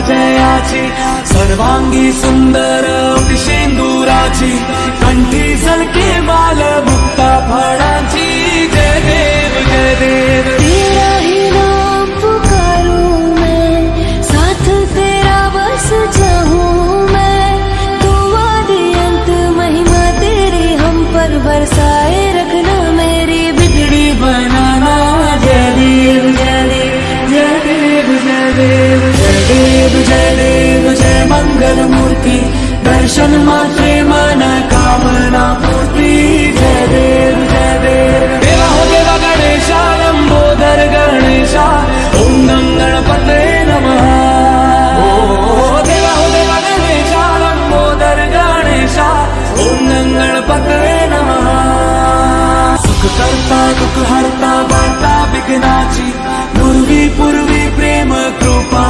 जयाची सर्वांगी सुंदर शेंदुराची कंठी झलके बाल जय देव जय देव जय मंगल मूर्ति दर्शन मात्रे मन कामना पूर्ती। जय देव जय देव। देवा हो देवा गणेशा ओम गणपते नमः। ओ देवा हो देवा गणेशा ओम गणपते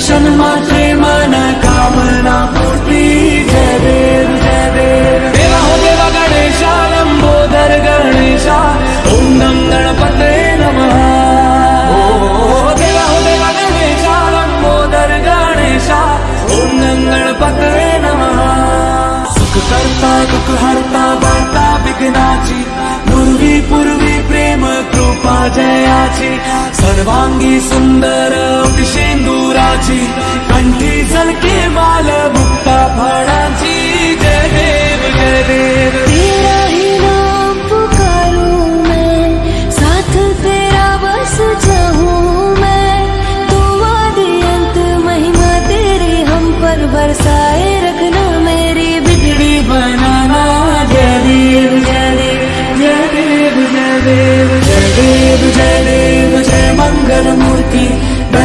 दर्शन मात्रे मन कामना पूर्ती। जय देवा हो देवा गणेशा लंबोदर गणेशा। हो देवा गणेशा लंबोदर गणेशा। नमः सुख करता दुःख हरता वार्ता विघ्नाची। पूर्वी पूर्वी प्रेम कृपा जयाची सर्वांगी सुंदर शेंदुराची कंठी झलके बाल मुक्ता फळाची. जय देव, जय साथ तेरा बस तू महिमा तेरी हम पर बरसाए रखना मेरी बिगड़ी बनाना। जय देव, जय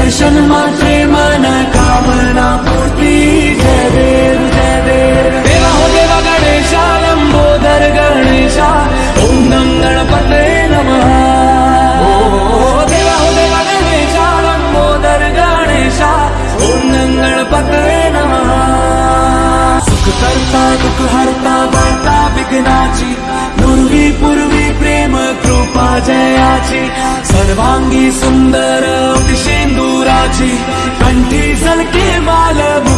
दर्शन मात्रे मन कामना पूर्ती। जय देव जय देव। देवा हो देवा गणेशा लंबोदर गणेशा ओम गणपते नमः। देवा हो देवा गणेशा लंबोदर गणेशा ओम गणपते नमः। सुख करता दुःख हरता वार्ता विघ्नाची। पूर्वी पूर्वी प्रेम कृपा जयाची। सर्वांगी सुंदर कंठी झलके बाल मुक्ता फळाची